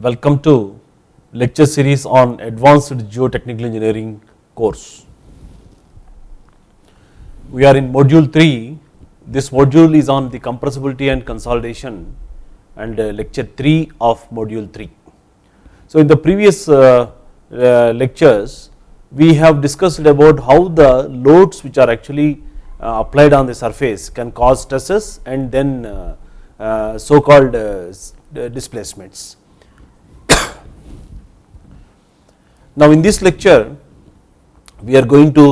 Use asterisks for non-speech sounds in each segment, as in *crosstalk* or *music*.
Welcome to lecture series on advanced geotechnical engineering course. We are in module 3, this module is on the compressibility and consolidation and uh, lecture 3 of module 3. So in the previous uh, uh, lectures we have discussed about how the loads which are actually applied on the surface can cause stresses and then so called displacements. Now in this lecture we are going to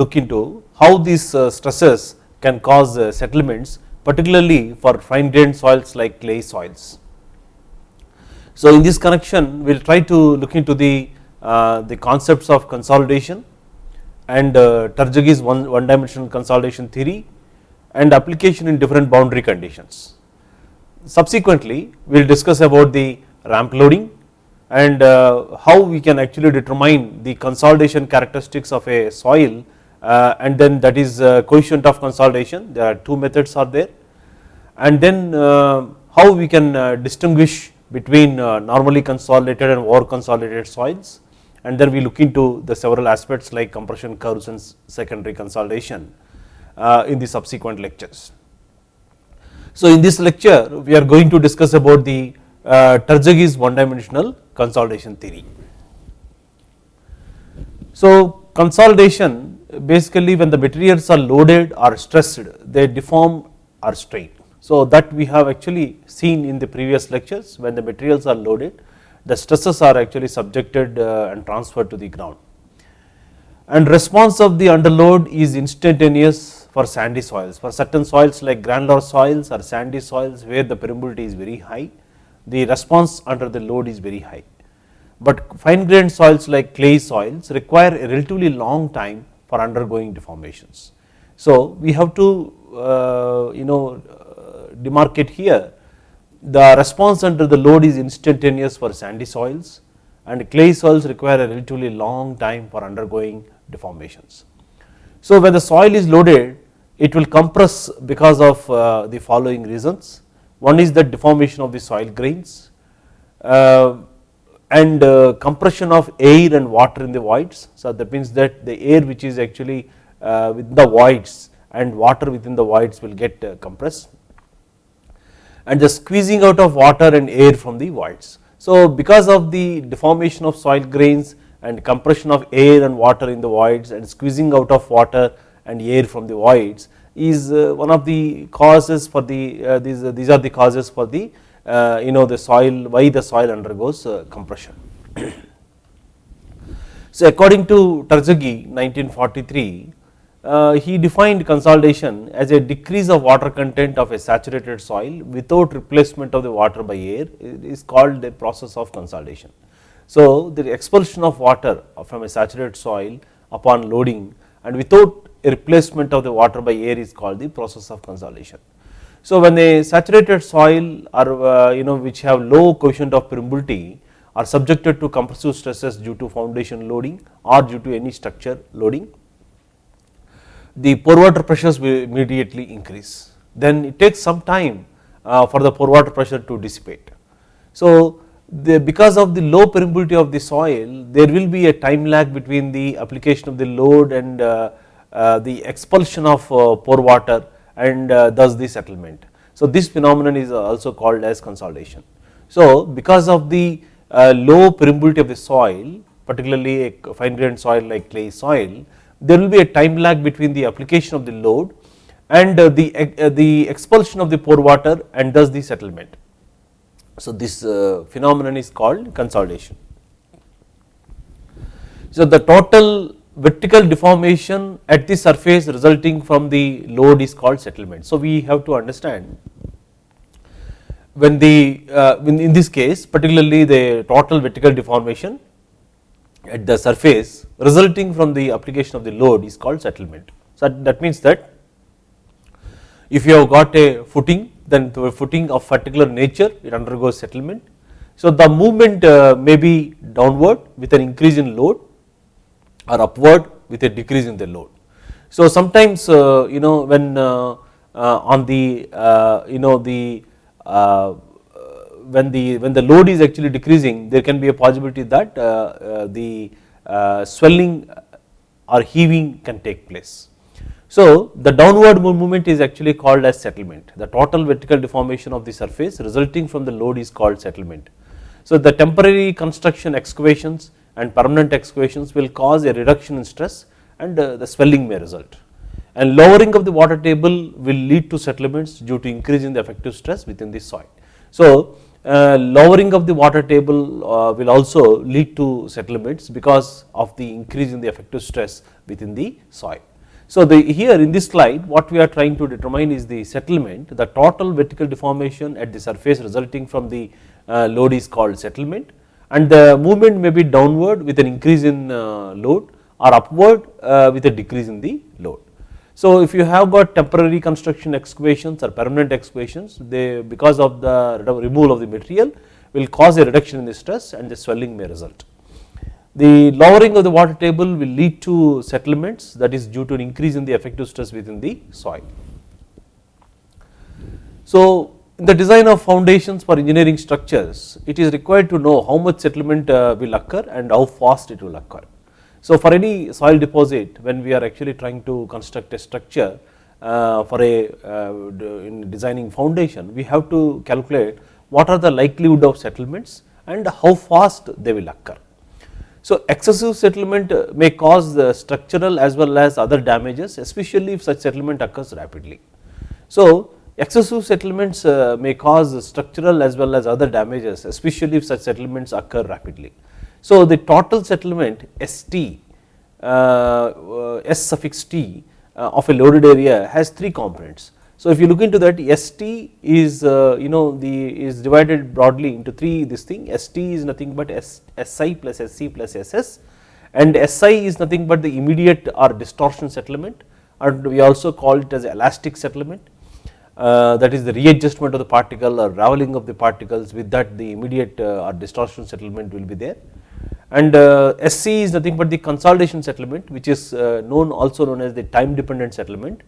look into how these stresses can cause settlements particularly for fine grained soils like clay soils. So in this connection we will try to look into the, uh, the concepts of consolidation and uh, one, one dimensional consolidation theory and application in different boundary conditions. Subsequently we will discuss about the ramp loading and uh, how we can actually determine the consolidation characteristics of a soil uh, and then that is uh, coefficient of consolidation. There are two methods are there. And then how we can distinguish between normally consolidated and over consolidated soils. And then we look into the several aspects like compression curves and secondary consolidation in the subsequent lectures. So in this lecture we are going to discuss about the uh, one dimensional consolidation theory. So consolidation basically when the materials are loaded or stressed they deform or strain. So that we have actually seen in the previous lectures. When the materials are loaded the stresses are actually subjected uh, and transferred to the ground. And response of the underload is instantaneous for sandy soils. For certain soils like granular soils or sandy soils where the permeability is very high the response under the load is very high. But fine grained soils like clay soils require a relatively long time for undergoing deformations. So we have to uh, you know demarcate here. The response under the load is instantaneous for sandy soils and clay soils require a relatively long time for undergoing deformations. So when the soil is loaded it will compress because of uh, the following reasons one is the deformation of the soil grains uh, and uh, compression of air and water in the voids so that means that the air which is actually uh, within the voids and water within the voids will get uh, compressed and the squeezing out of water and air from the voids. So because of the deformation of soil grains and compression of air and water in the voids and squeezing out of water and air from the voids is uh, one of the causes for the uh, these uh, these are the causes for the you know the soil why the soil undergoes compression. *coughs* so according to Terzaghi 1943 uh, he defined consolidation as a decrease of water content of a saturated soil without replacement of the water by air it is called the process of consolidation. So the expulsion of water from a saturated soil upon loading and without replacement of the water by air is called the process of consolidation. So when a saturated soil or uh, you know which have low coefficient of permeability are subjected to compressive stresses due to foundation loading or due to any structure loading the pore water pressures will immediately increase then it takes some time uh, for the pore water pressure to dissipate. So the, because of the low permeability of the soil there will be a time lag between the application of the load and uh, the expulsion of uh, pore water and uh, thus the settlement. So this phenomenon is also called as consolidation. So because of the uh, low permeability of the soil particularly a fine grained soil like clay soil there will be a time lag between the application of the load and uh, the, uh, the expulsion of the pore water and thus the settlement. So this uh, phenomenon is called consolidation. So the total vertical deformation at the surface resulting from the load is called settlement. So we have to understand when the uh, in this case particularly the total vertical deformation at the surface resulting from the application of the load is called settlement. So that means that if you have got a footing then the footing of particular nature it undergoes settlement. So the movement uh, may be downward with an increase in load or upward with a decrease in the load. So sometimes uh, you know when uh, uh on the uh, you know the uh, when the when the load is actually decreasing there can be a possibility that the swelling or heaving can take place. So the downward movement is actually called as settlement the total vertical deformation of the surface resulting from the load is called settlement. So the temporary construction excavations and permanent excavations will cause a reduction in stress and the swelling may result and lowering of the water table will lead to settlements due to increase in the effective stress within the soil. So uh, lowering of the water table uh, will also lead to settlements because of the increase in the effective stress within the soil. So the here in this slide what we are trying to determine is the settlement the total vertical deformation at the surface resulting from the uh, load is called settlement and the movement may be downward with an increase in uh, load or upward uh, with a decrease in the load. So if you have got temporary construction excavations or permanent excavations they because of the removal of the material will cause a reduction in the stress and the swelling may result. The lowering of the water table will lead to settlements that is due to an increase in the effective stress within the soil. So in the design of foundations for engineering structures it is required to know how much settlement uh, will occur and how fast it will occur. So for any soil deposit when we are actually trying to construct a structure uh, for a uh, in designing foundation we have to calculate what are the likelihood of settlements and how fast they will occur. So excessive settlement may cause the structural as well as other damages especially if such settlement occurs rapidly. So excessive settlements uh, may cause structural as well as other damages especially if such settlements occur rapidly. So the total settlement ST, uh, uh, S suffix T of a loaded area has three components. So if you look into that ST is you know the is divided broadly into three this thing ST is nothing but S, SI plus SC plus SS and SI is nothing but the immediate or distortion settlement and we also call it as elastic settlement uh, that is the readjustment of the particle or raveling of the particles with that the immediate uh, or distortion settlement will be there. And uh, SC is nothing but the consolidation settlement which is uh, known also known as the time dependent settlement.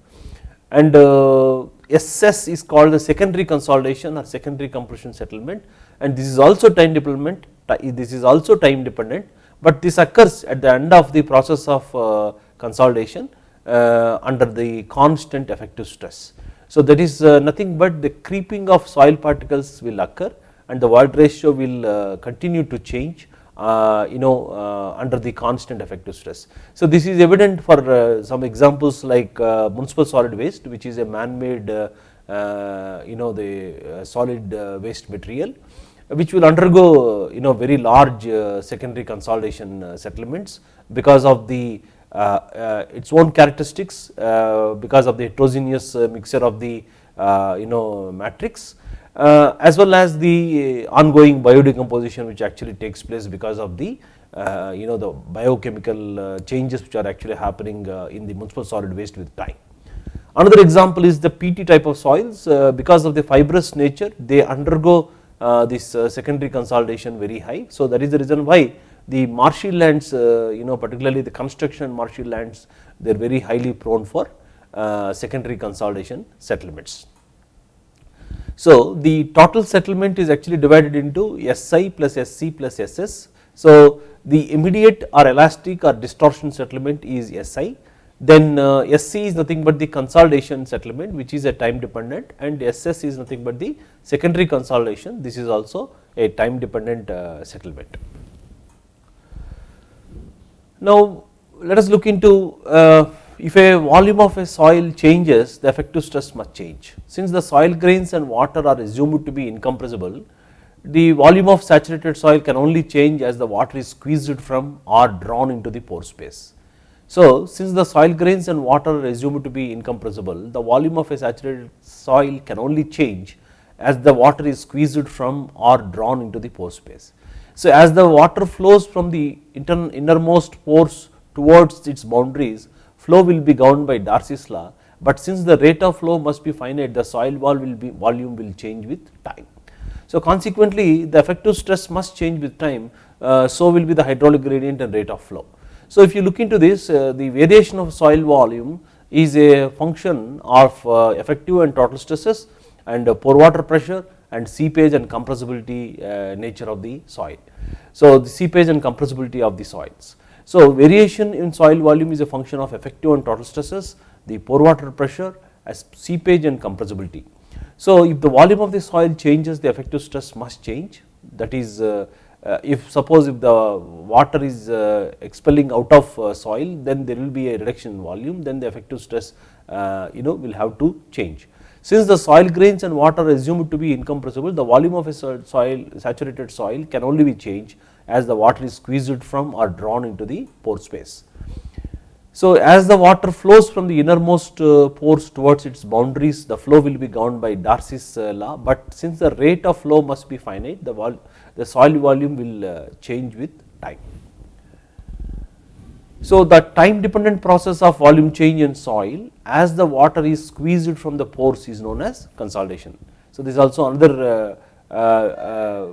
And uh, SS is called the secondary consolidation or secondary compression settlement. And this is also time dependent this is also time dependent but this occurs at the end of the process of uh, consolidation under the constant effective stress. So that is uh, nothing but the creeping of soil particles will occur and the void ratio will continue to change uh, you know uh, under the constant effective stress. So this is evident for uh, some examples like municipal solid waste which is a man-made you know the solid waste material which will undergo you know very large secondary consolidation settlements because of the uh, Uh, uh, its own characteristics uh, because of the heterogeneous uh, mixture of the you know matrix uh, as well as the ongoing biodecomposition which actually takes place because of the uh, you know the biochemical uh, changes which are actually happening in the municipal solid waste with time. Another example is the peaty type of soils because of the fibrous nature they undergo this secondary consolidation very high. So that is the reason why the marshy lands you know particularly the construction marshy lands they are very highly prone for secondary consolidation settlements. So the total settlement is actually divided into SI plus SC plus SS. So the immediate or elastic or distortion settlement is SI then uh, SC is nothing but the consolidation settlement which is a time dependent and SS is nothing but the secondary consolidation this is also a time dependent uh, settlement. Now let us look into uh, if a volume of a soil changes the effective stress must change. Since the soil grains and water are assumed to be incompressible the volume of saturated soil can only change as the water is squeezed from or drawn into the pore space. So since the soil grains and water are assumed to be incompressible the volume of a saturated soil can only change as the water is squeezed from or drawn into the pore space. So as the water flows from the innermost pores towards its boundaries flow will be governed by Darcy's law but since the rate of flow must be finite the soil wall will be volume will change with time. So consequently the effective stress must change with time uh, so will be the hydraulic gradient and rate of flow. So if you look into this uh, the variation of soil volume is a function of uh, effective and total stresses and pore water pressure and seepage and compressibility uh, nature of the soil. So the seepage and compressibility of the soils. So variation in soil volume is a function of effective and total stresses, the pore water pressure as seepage and compressibility. So if the volume of the soil changes the effective stress must change that is uh, uh, if suppose if the water is uh, expelling out of uh, soil then there will be a reduction in volume then the effective stress uh, you know will have to change. Since the soil grains and water are assumed to be incompressible the volume of a soil saturated soil can only be changed as the water is squeezed from or drawn into the pore space. So as the water flows from the innermost uh, pores towards its boundaries the flow will be governed by Darcy's uh, law but since the rate of flow must be finite the, the soil volume will uh, change with time. So the time dependent process of volume change in soil as the water is squeezed from the pores is known as consolidation. So this is also another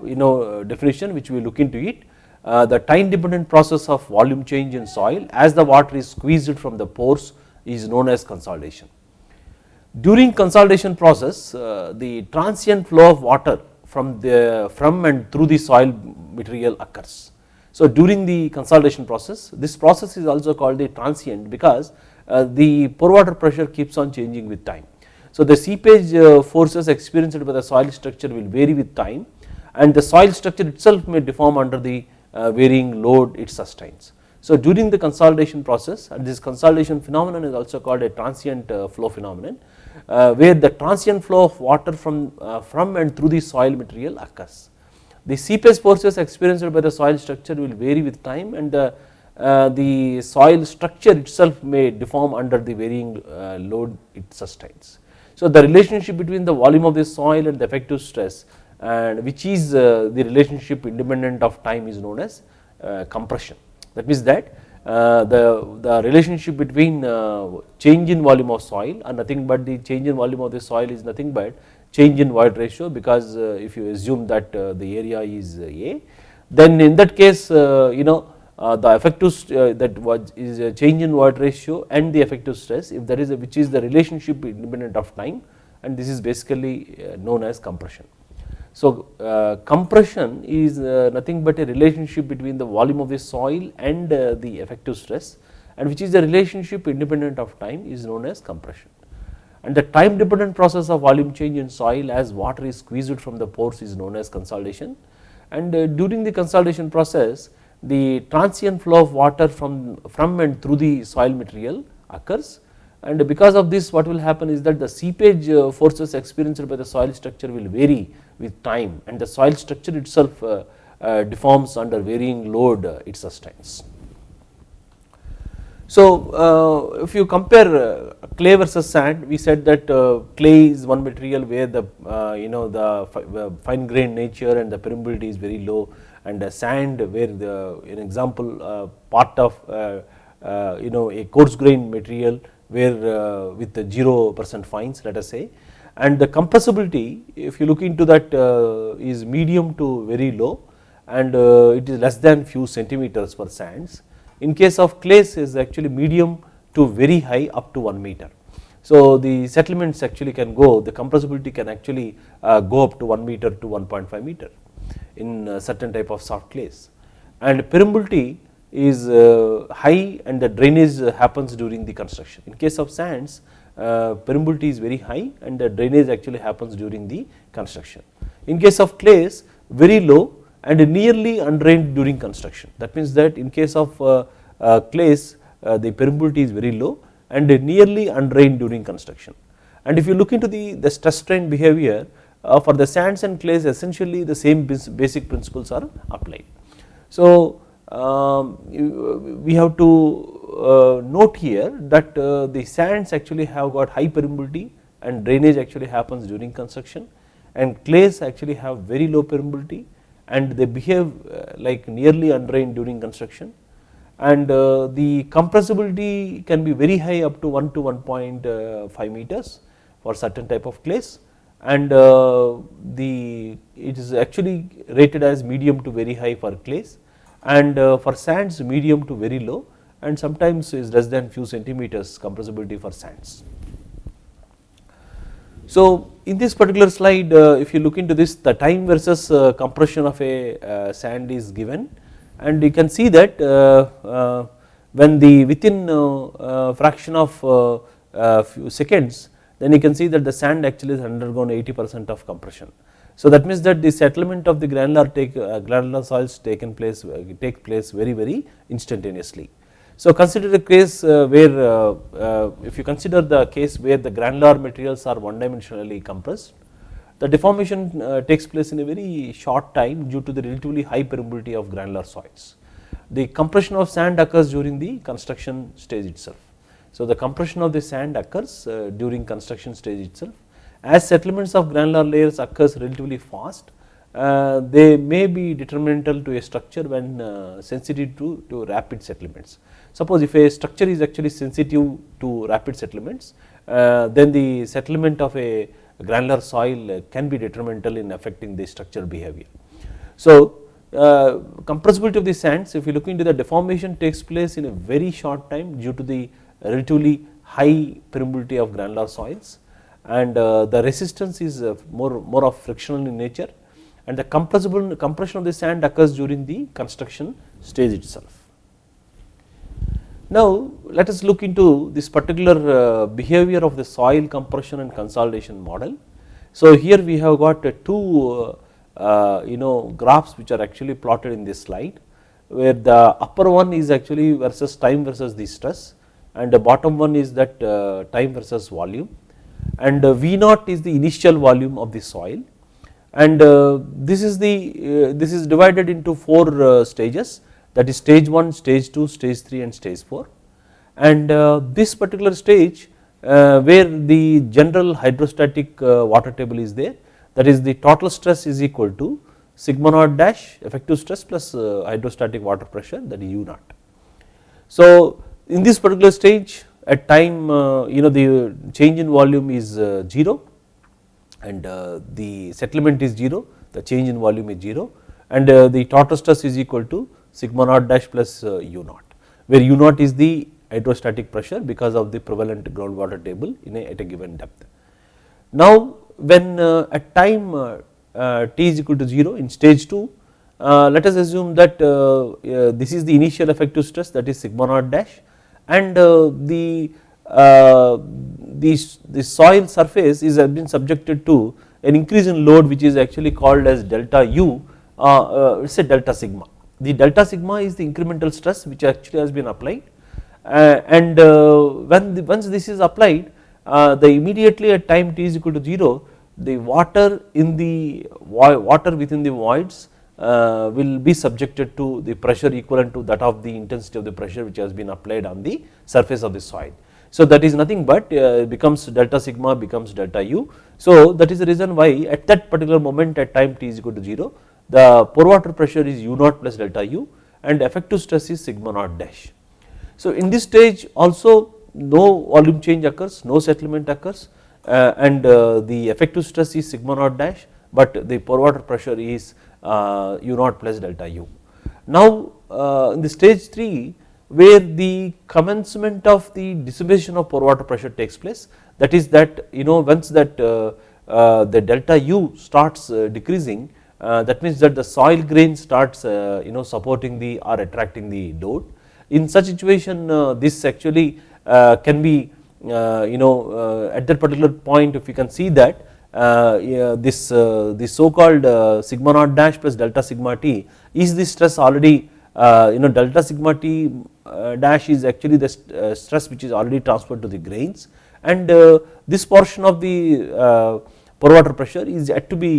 you know definition which we look into it uh, the time dependent process of volume change in soil as the water is squeezed from the pores is known as consolidation. During consolidation process uh, the transient flow of water from the from and through the soil material occurs. So during the consolidation process this process is also called the transient because uh, the pore water pressure keeps on changing with time. So the seepage uh, forces experienced by the soil structure will vary with time and the soil structure itself may deform under the uh, varying load it sustains. So during the consolidation process this consolidation phenomenon is also called a transient flow phenomenon where the transient flow of water from, from and through the soil material occurs. The seepage forces experienced by the soil structure will vary with time and the, uh, the soil structure itself may deform under the varying uh, load it sustains. So the relationship between the volume of the soil and the effective stress and which is uh, the relationship independent of time is known as uh, compression. That means that uh, the, the relationship between change in volume of soil and nothing but the change in volume of the soil is nothing but change in void ratio because if you assume that the area is A then in that case you know uh, the effective uh, that was is a change in void ratio and the effective stress if that is a, which is the relationship independent of time and this is basically uh, known as compression. So uh, compression is uh, nothing but a relationship between the volume of the soil and uh, the effective stress and which is the relationship independent of time is known as compression. And the time dependent process of volume change in soil as water is squeezed from the pores is known as consolidation and uh, during the consolidation process the transient flow of water from, from and through the soil material occurs and because of this what will happen is that the seepage uh, forces experienced by the soil structure will vary with time and the soil structure itself uh, deforms under varying load it sustains. So if you compare clay versus sand we said that uh, clay is one material where the uh, you know the uh, fine grained nature and the permeability is very low and the sand where the an example part of you know a coarse grained material where with the 0 percent fines let us say and the compressibility if you look into that uh, is medium to very low and uh, it is less than few centimeters for sands. In case of clays is actually medium to very high up to 1 meter. So the settlements actually can go the compressibility can actually uh, go up to 1 meter to 1.5 meter in certain type of soft clays and permeability is high and the drainage happens during the construction. In case of sands uh, permeability is very high and the drainage actually happens during the construction. In case of clays very low and nearly undrained during construction that means that in case of uh, uh, clays the permeability is very low and nearly undrained during construction. And if you look into the, the stress strain behavior for the sands and clays essentially the same basic principles are applied. So um, we have to uh, note here that uh, the sands actually have got high permeability and drainage actually happens during construction and clays actually have very low permeability and they behave uh, like nearly undrained during construction and uh, the compressibility can be very high up to 1 to uh, 1.5 meters for certain type of clays. And uh, the it is actually rated as medium to very high for clays. And for sands medium to very low. And sometimes is less than few centimeters compressibility for sands. So in this particular slide if you look into this the time versus compression of a sand is given and you can see that when the within fraction of few seconds then you can see that the sand actually has undergone 80 percent of compression. So that means that the settlement of the granular take uh, granular soils taken place uh, take place very very instantaneously. So consider a case uh, where uh, uh, if you consider the case where the granular materials are one dimensionally compressed the deformation uh, takes place in a very short time due to the relatively high permeability of granular soils. The compression of sand occurs during the construction stage itself. So the compression of the sand occurs during construction stage itself as settlements of granular layers occurs relatively fast uh, they may be detrimental to a structure when uh, sensitive to, to rapid settlements. Suppose if a structure is actually sensitive to rapid settlements uh, then the settlement of a granular soil can be detrimental in affecting the structural behavior. So uh, compressibility of the sands if you look into the deformation takes place in a very short time due to the relatively high permeability of granular soils and uh, the resistance is uh, more, more of frictional in nature and the compressible compression of the sand occurs during the construction stage itself. Now let us look into this particular uh, behavior of the soil compression and consolidation model. So here we have got two you know graphs which are actually plotted in this slide where the upper one is actually versus time versus the stress and the bottom one is that time versus volume. And uh, V naught is the initial volume of the soil. And uh, this is the uh, this is divided into 4 stages that is stage 1, stage 2, stage 3 and stage 4 and this particular stage where the general hydrostatic water table is there that is the total stress is equal to sigma naught dash effective stress plus hydrostatic water pressure that is U naught. So in this particular stage at time uh, you know the change in volume is uh, 0 and uh, the settlement is 0 the change in volume is 0 and the total stress is equal to sigma naught dash plus u naught where u naught is the hydrostatic pressure because of the prevalent groundwater table in a, at a given depth. Now when at time t is equal to 0 in stage 2 uh, let us assume that uh, uh, this is the initial effective stress that is sigma naught dash and uh, the, uh, the, the soil surface is been subjected to an increase in load which is actually called as delta u uh, it is a delta sigma. The delta sigma is the incremental stress which actually has been applied and when the, once this is applied the immediately at time t is equal to 0 the water in the water within the voids uh, will be subjected to the pressure equivalent to that of the intensity of the pressure which has been applied on the surface of the soil. So that is nothing but uh, becomes delta sigma becomes delta u. So that is the reason why at that particular moment at time t is equal to 0 the pore water pressure is u naught plus delta u and effective stress is sigma naught dash. So in this stage also no volume change occurs, no settlement occurs uh, and uh, the effective stress is sigma naught dash but the pore water pressure is uh, u naught plus delta u. Now uh, in the stage 3 where the commencement of the dissipation of pore water pressure takes place that is that you know once that uh, the delta u starts decreasing Uh, that means that the soil grain starts uh, you know supporting the or attracting the load. In such situation uh, this actually can be you know at that particular point if you can see that uh, this uh, the so called uh, sigma naught dash plus delta sigma t is the stress already you know delta sigma t dash is actually the stress which is already transferred to the grains and this portion of the pore water pressure is yet to be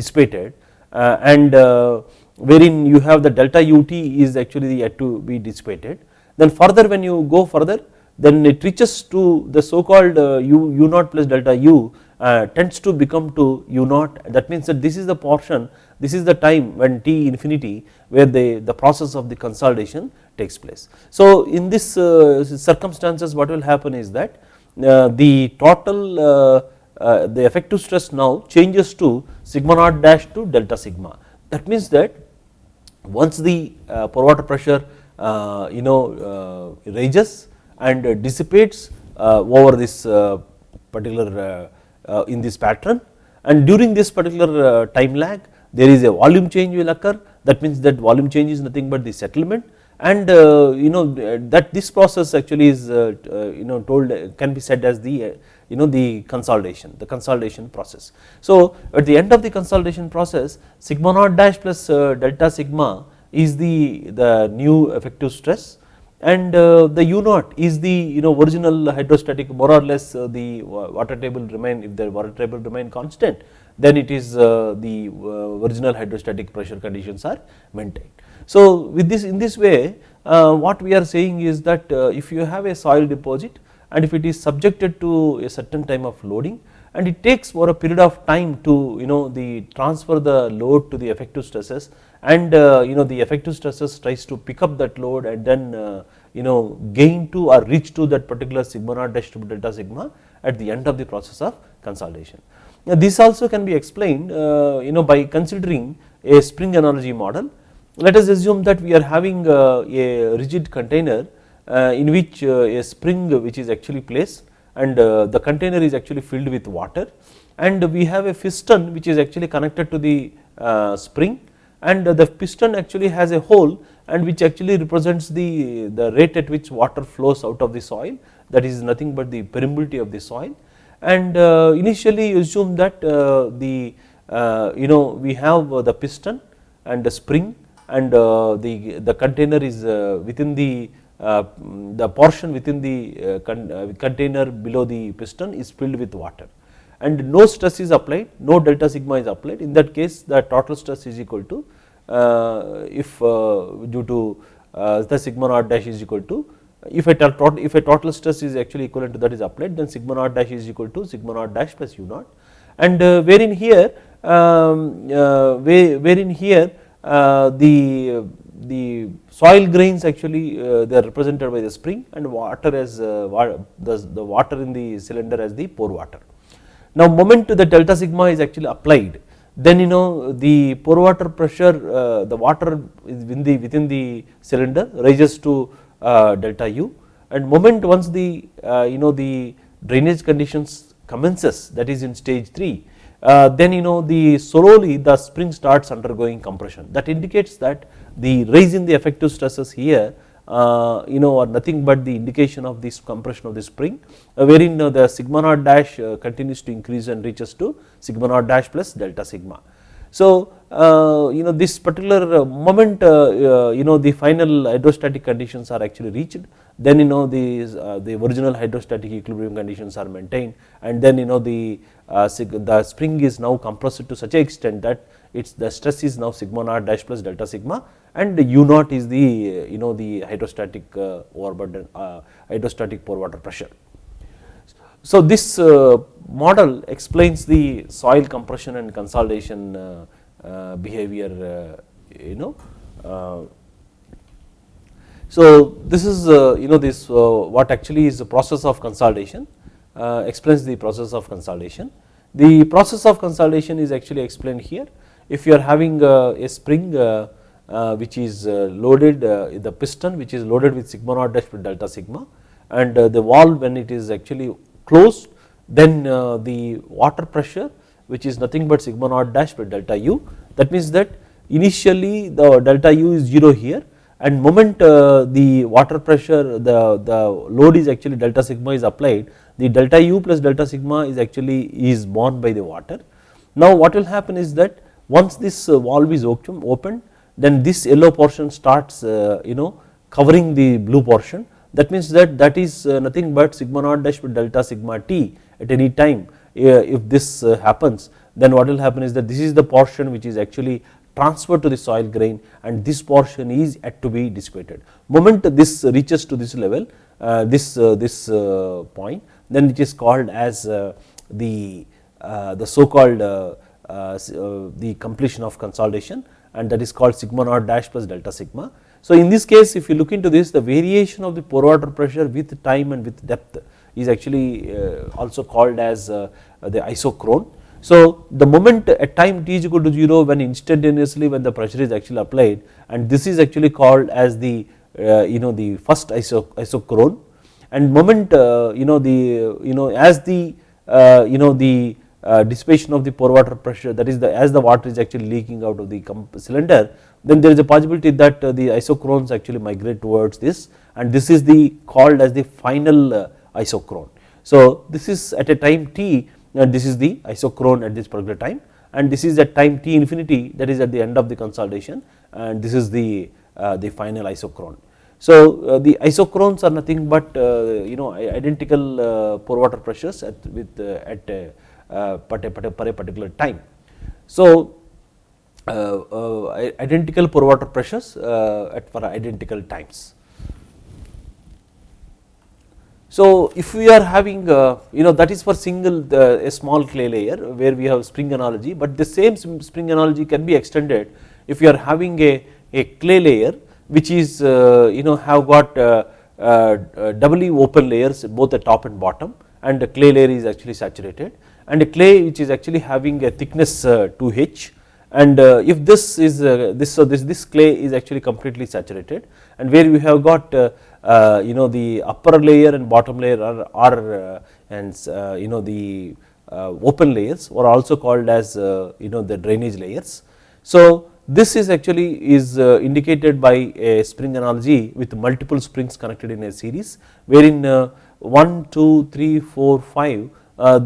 dissipated and wherein you have the delta ut is actually yet to be dissipated then further when you go further then it reaches to the so called u u naught plus delta u uh, tends to become to u naught that means that this is the portion this is the time when t infinity where the, the process of the consolidation takes place. So in this uh, circumstances what will happen is that uh, the total uh, uh, the effective stress now changes to sigma naught dash to delta sigma. That means that once the uh, pore water pressure you know raises and dissipates over this particular in this pattern and during this particular time lag there is a volume change will occur. That means that volume change is nothing but the settlement and uh, you know that this process actually is uh, uh, you know told can be said as the you know the consolidation the consolidation process. So at the end of the consolidation process sigma naught dash plus uh, delta sigma is the the new effective stress and uh, the u naught is the you know original hydrostatic more or less uh, the water table remain if the water table remain constant then it is the original hydrostatic pressure conditions are maintained. So with this in this way uh, what we are saying is that uh, if you have a soil deposit and if it is subjected to a certain time of loading and it takes for a period of time to you know the transfer the load to the effective stresses and uh, you know the effective stresses tries to pick up that load and then uh, you know gain to or reach to that particular sigma naught dash to delta sigma at the end of the process of consolidation. Now this also can be explained uh, you know by considering a spring analogy model let us assume that we are having uh, a rigid container in which uh, a spring which is actually placed and the container is actually filled with water. And we have a piston which is actually connected to the spring. And the piston actually has a hole and which actually represents the, the rate at which water flows out of the soil. That is nothing but the permeability of the soil. And initially assume that the you know we have the piston and the spring and uh, the, the container is uh, within the uh, Uh, the portion within the uh, con uh, container below the piston is filled with water. And no stress is applied no delta sigma is applied. In that case the total stress is equal to if due to the sigma naught dash is equal to if a total if a total stress is actually equivalent to that is applied then sigma naught dash is equal to sigma naught dash plus u naught. And wherein here um, wherein here uh, the the soil grains actually uh, they are represented by the spring and water as uh, the, the water in the cylinder as the pore water. Now moment to the delta sigma is actually applied then you know the pore water pressure uh, the water within the within the cylinder rises to uh, delta u and moment once the uh, you know the drainage conditions commences that is in stage 3 uh, then you know the slowly the spring starts undergoing compression that indicates that the rise in the effective stresses here uh, you know are nothing but the indication of this compression of the spring uh, wherein uh, the sigma naught dash uh, continues to increase and reaches to sigma naught dash plus delta sigma. So uh, you know this particular moment you know the final hydrostatic conditions are actually reached then you know the the original hydrostatic equilibrium conditions are maintained and then you know the uh, the spring is now compressed to such a extent that its the stress is now sigma naught dash plus delta sigma and u naught is the you know the hydrostatic uh, overburden uh, hydrostatic pore water pressure. So this uh, model explains the soil compression and consolidation uh, uh, behavior you know so this is you know this what actually is the process of consolidation uh, explains the process of consolidation. The process of consolidation is actually explained here. If you are having uh, a spring uh, which is loaded, the piston which is loaded with sigma naught dash with delta sigma and the valve when it is actually closed then the water pressure which is nothing but sigma naught dash with delta u that means that initially the delta u is 0 here and moment uh, the water pressure the, the load is actually delta sigma is applied the delta u plus delta sigma is actually is borne by the water. Now what will happen is that once this uh, valve is opened then this yellow portion starts uh, you know covering the blue portion that means that that is uh, nothing but sigma naught dash with delta sigma t at any time uh, if this uh, happens then what will happen is that this is the portion which is actually transferred to the soil grain and this portion is yet to be dissuaded. Moment this reaches to this level uh, this this point then it is called as the the so called Uh, uh, the completion of consolidation and that is called sigma naught dash plus delta sigma. So in this case if you look into this the variation of the pore water pressure with time and with depth is actually uh, also called as the isochrone. So the moment at time t is equal to 0 when instantaneously when the pressure is actually applied and this is actually called as the you know the first iso isochrone and moment uh, you know the you know as the you know the dissipation of the pore water pressure that is the as the water is actually leaking out of the cylinder then there is a possibility that the isochrones actually migrate towards this and this is the called as the final isochrone. So this is at a time t and this is the isochrone at this particular time and this is at time t infinity that is at the end of the consolidation and this is the uh, the final isochrone. So uh, the isochrones are nothing but uh, you know identical uh, pore water pressures at with uh, at a, uh, particular time. So identical pore water pressures at for identical times. So if we are having uh, you know that is for single a small clay layer where we have spring analogy but the same spring analogy can be extended if you are having a, a clay layer which is uh, you know have got uh, uh, doubly open layers both the top and bottom and the clay layer is actually saturated and a clay which is actually having a thickness 2h and if this is this so this this clay is actually completely saturated and where we have got uh, you know the upper layer and bottom layer are, are uh, and uh, you know the open layers are also called as you know the drainage layers. So this is actually is indicated by a spring analogy with multiple springs connected in a series wherein 1, 2, 3, 4, 5 uh,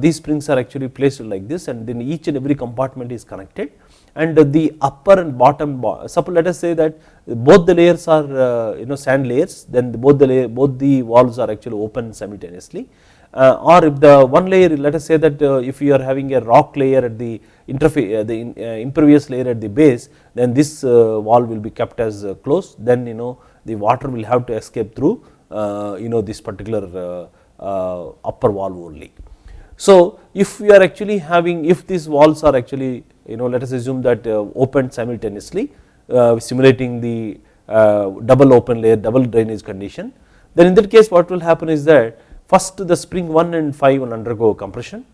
these springs are actually placed like this and then each and every compartment is connected. And the upper and bottom suppose let us say that both the layers are uh, you know sand layers then both the layer, both the walls are actually open simultaneously. Uh, or if the one layer let us say that uh, if you are having a rock layer at the interface uh, the uh, impervious layer at the base then this uh, wall will be kept as closed. Then you know the water will have to escape through you know this particular upper wall only. So if we are actually having if these walls are actually you know let us assume that uh, opened simultaneously uh, simulating the uh, double open layer double drainage condition then in that case what will happen is that first the spring 1 and 5 will undergo compression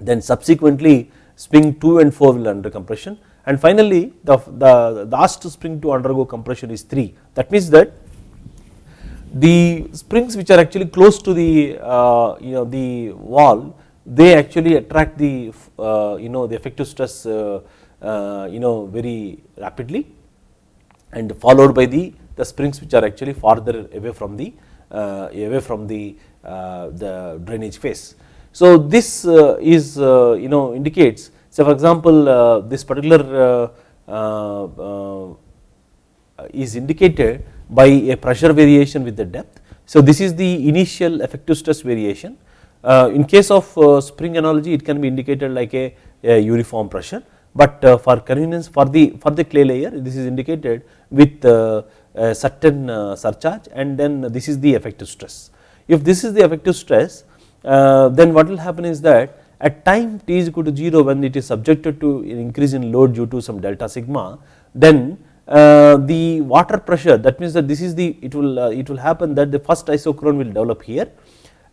then subsequently spring 2 and 4 will undergo compression and finally the, the, the last spring to undergo compression is 3 that means that the springs which are actually close to the uh, you know the wall they actually attract the uh, you know the effective stress uh, uh, you know very rapidly and followed by the the springs which are actually farther away from the away from the the drainage face. So this is you know indicates so for example this particular is indicated by a pressure variation with the depth. So this is the initial effective stress variation uh, in case of uh, spring analogy it can be indicated like a, a uniform pressure but uh, for convenience for the for the clay layer this is indicated with a certain surcharge and then this is the effective stress. If this is the effective stress then what will happen is that at time t is equal to 0 when it is subjected to an increase in load due to some delta sigma then uh, the water pressure that means that this is the it will uh, it will happen that the first isochrone will develop here.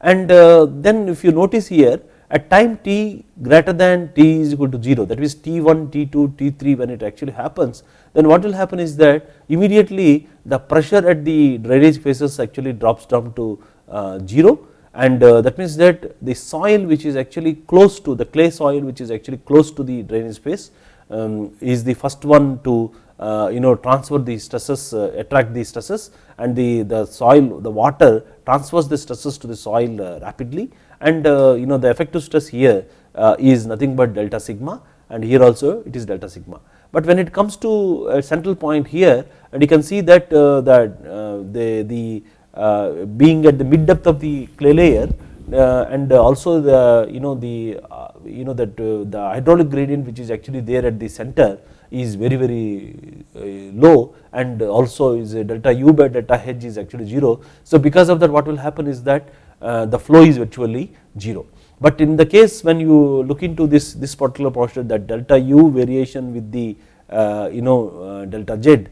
And uh, then if you notice here at time t greater than t is equal to 0 that means t1, t2, t3 when it actually happens then what will happen is that immediately the pressure at the drainage faces actually drops down to uh, 0 and uh, that means that the soil which is actually close to the clay soil which is actually close to the drainage face um, is the first one to uh, you know transfer the stresses uh, attract the stresses and the the soil the water transfers the stresses to the soil uh, rapidly and you know the effective stress here is nothing but delta sigma and here also it is delta sigma. But when it comes to a central point here and you can see that that the the being at the mid depth of the clay layer uh, and also the you know the uh, you know that uh, the hydraulic gradient which is actually there at the center is very very uh, low and also is delta u by delta h is actually 0. So because of that what will happen is that uh, the flow is virtually 0. But in the case when you look into this this particular postulate that delta u variation with the uh, you know delta z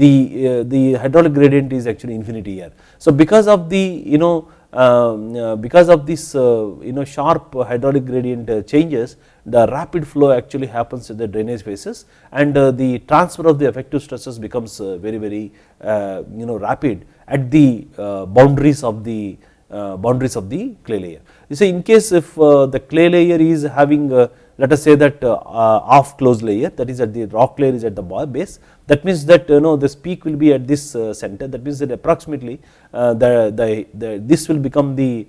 the the hydraulic gradient is actually infinity here. So because of the you know um, because of this you know sharp hydraulic gradient changes the rapid flow actually happens in the drainage faces and uh, the transfer of the effective stresses becomes uh, very very uh, you know rapid at the boundaries of the uh, boundaries of the clay layer. You see in case if uh, the clay layer is having uh, let us say that off closed layer that is at the rock layer is at the base that means that you know this peak will be at this center that means that approximately the, the, the this will become the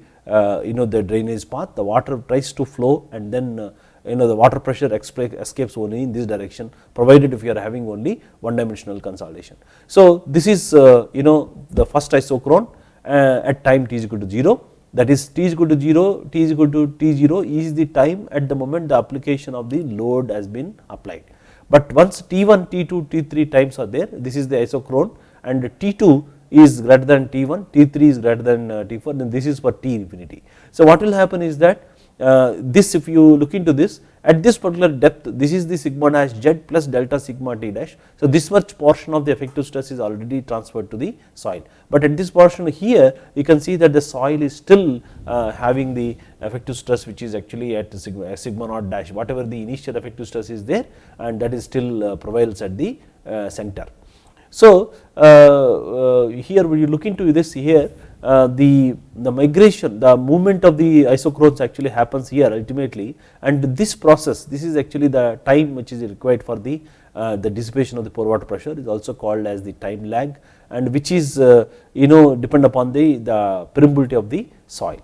you know the drainage path the water tries to flow and then you know the water pressure escapes only in this direction provided if you are having only one dimensional consolidation. So this is you know the first isochrone uh, at time t is equal to 0 that is t is equal to 0 t is equal to t0 is the time at the moment the application of the load has been applied. But once t1 t2 t3 times are there this is the isochrone and t2 is greater than t1 t3 is greater than uh, t4 then this is for t infinity. So what will happen is that uh, this if you look into this at this particular depth this is the sigma dash z plus delta sigma t dash. So this much portion of the effective stress is already transferred to the soil but at this portion here you can see that the soil is still uh, having the effective stress which is actually at sigma, sigma naught dash whatever the initial effective stress is there and that is still uh, prevails at the uh, center. So uh, uh, here when you look into this here uh, the, the migration the movement of the isochrones actually happens here ultimately and this process this is actually the time which is required for the uh, the dissipation of the pore water pressure is also called as the time lag and which is uh, you know depend upon the, the permeability of the soil.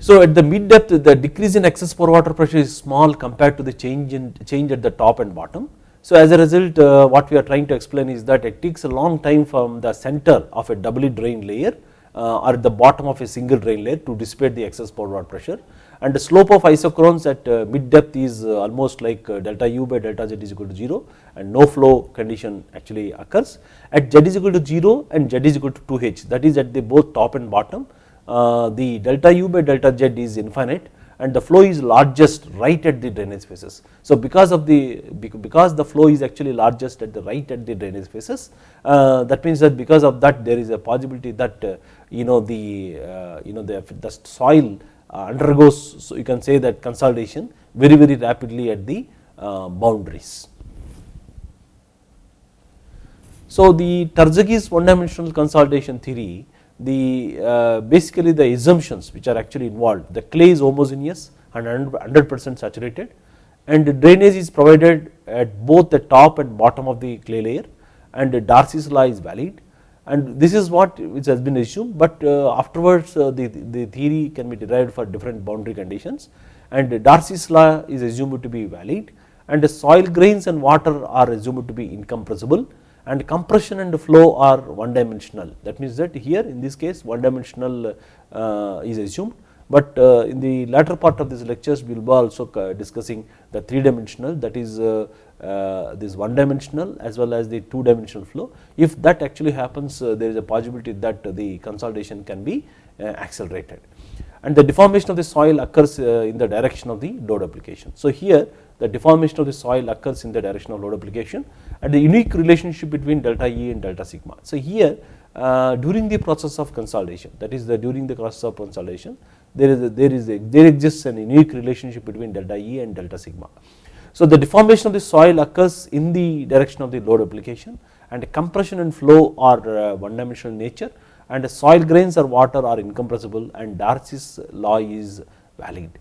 So at the mid depth the decrease in excess pore water pressure is small compared to the change in change at the top and bottom so as a result uh, what we are trying to explain is that it takes a long time from the center of a doubly drained layer uh, or the bottom of a single drain layer to dissipate the excess pore water pressure and the slope of isochrones at uh, mid depth is uh, almost like uh, delta u by delta z is equal to 0 and no flow condition actually occurs. At z is equal to 0 and z is equal to 2h that is at the both top and bottom uh, the delta u by delta z is infinite and the flow is largest right at the drainage faces. So because of the because the flow is actually largest at the right at the drainage faces uh, that means that because of that there is a possibility that uh, you know the uh, you know the, the soil uh, undergoes so you can say that consolidation very very rapidly at the uh, boundaries. So the Terzaghi's one dimensional consolidation theory the uh, basically the assumptions which are actually involved. The clay is homogeneous and 100 percent saturated and drainage is provided at both the top and bottom of the clay layer and Darcy's law is valid. And this is what which has been assumed but uh, afterwards uh, the, the theory can be derived for different boundary conditions. And Darcy's law is assumed to be valid and the soil grains and water are assumed to be incompressible and compression and flow are one dimensional that means that here in this case one dimensional uh, is assumed. But uh, in the latter part of these lectures we will be also uh, discussing the three dimensional that is uh, uh, this one dimensional as well as the two dimensional flow. If that actually happens uh, there is a possibility that the consolidation can be accelerated. And the deformation of the soil occurs in the direction of the load application. So here the deformation of the soil occurs in the direction of load application and the unique relationship between delta E and delta sigma. So here uh, during the process of consolidation that is the during the process of consolidation there is a, there is a, there exists an unique relationship between delta E and delta sigma. So the deformation of the soil occurs in the direction of the load application and compression and flow are uh, one dimensional nature and the soil grains or water are incompressible and Darcy's law is valid.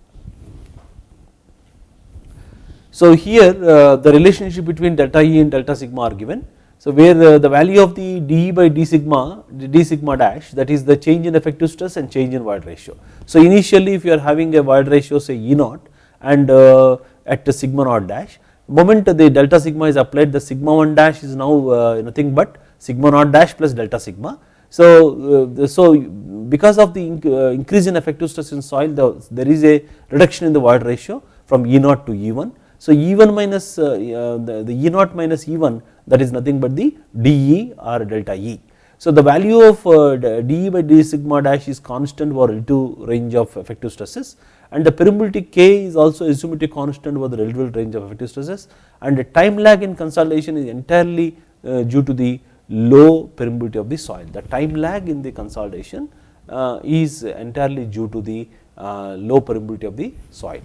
So here uh, the relationship between delta E and delta sigma are given. So where uh, the value of the dE by d sigma, d sigma dash that is the change in effective stress and change in void ratio. So initially if you are having a void ratio say E naught and uh, at sigma naught dash, moment the delta sigma is applied the sigma 1 dash is now nothing but sigma naught dash plus delta sigma. So, so because of the increase in effective stress in soil the, there is a reduction in the void ratio from E naught to E1 so E1 minus uh, uh, the, the E0 minus E1 that is nothing but the dE or delta E. So the value of uh, dE by d sigma dash is constant for relative range of effective stresses and the permeability K is also assumed to be constant for the relative range of effective stresses and the time lag in consolidation is entirely due to the low permeability of the soil. The time lag in the consolidation is entirely due to the low permeability of the soil.